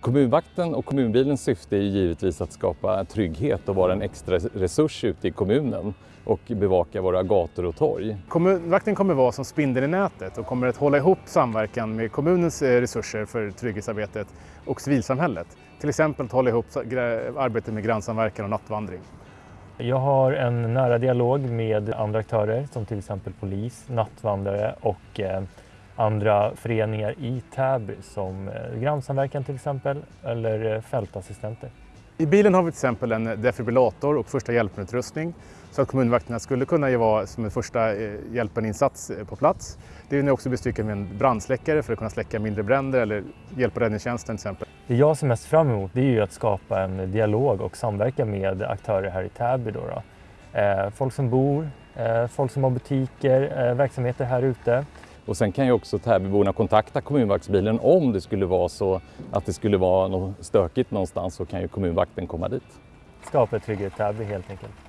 Kommunvakten och kommunbilens syfte är givetvis att skapa trygghet och vara en extra resurs ute i kommunen och bevaka våra gator och torg. Kommunvakten kommer vara som spindeln i nätet och kommer att hålla ihop samverkan med kommunens eh, resurser för trygghetsarbetet och civilsamhället. Till exempel att hålla ihop arbetet med grannsamverkan och nattvandring. Jag har en nära dialog med andra aktörer som till exempel polis, nattvandrare och eh, andra föreningar i Täby som eh, grannsamverkan till exempel eller eh, fältassistenter. I bilen har vi till exempel en defibrillator och första hjälpen-utrustning så att kommunvakterna skulle kunna vara som en första eh, hjälpen-insats på plats. Det är också bestyckad med en brandsläckare för att kunna släcka mindre bränder eller hjälpa räddningstjänsten till exempel. Det jag ser mest fram emot det är ju att skapa en dialog och samverka med aktörer här i Täby. Då, då. Folk som bor, folk som har butiker, verksamheter här ute. Och sen kan ju också Täbyborna kontakta kommunvaktsbilen om det skulle vara så att det skulle vara något stökigt någonstans så kan ju kommunvakten komma dit. Skapa trygghet Täby helt enkelt.